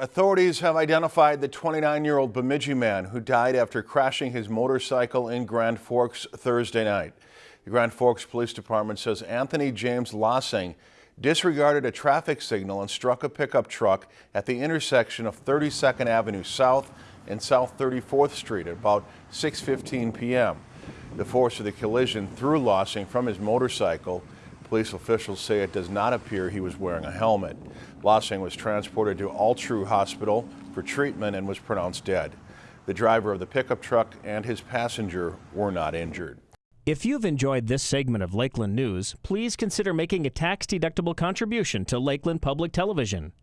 Authorities have identified the 29-year-old Bemidji man who died after crashing his motorcycle in Grand Forks Thursday night. The Grand Forks Police Department says Anthony James Lossing disregarded a traffic signal and struck a pickup truck at the intersection of 32nd Avenue South and South 34th Street at about 6.15 p.m. The force of the collision threw Lossing from his motorcycle. Police officials say it does not appear he was wearing a helmet. Lossing was transported to Altru Hospital for treatment and was pronounced dead. The driver of the pickup truck and his passenger were not injured. If you've enjoyed this segment of Lakeland News, please consider making a tax-deductible contribution to Lakeland Public Television.